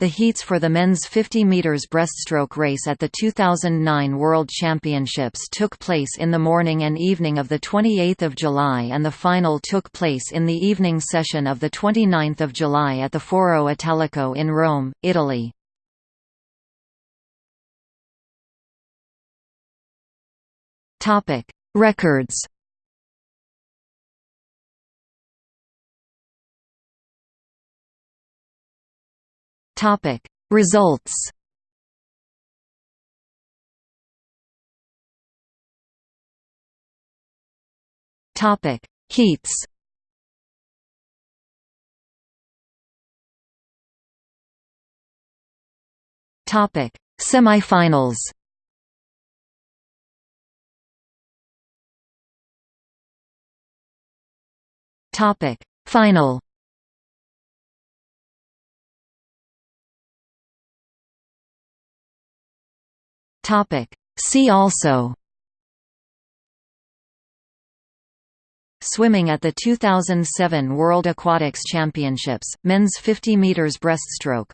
The heats for the men's 50 meters breaststroke race at the 2009 World Championships took place in the morning and evening of the 28th of July and the final took place in the evening session of the 29th of July at the Foro Italico in Rome, Italy. Records Topic. Results Topic. Heats Topic. Semifinals Topic. Final Topic. See also Swimming at the 2007 World Aquatics Championships, men's 50 meters breaststroke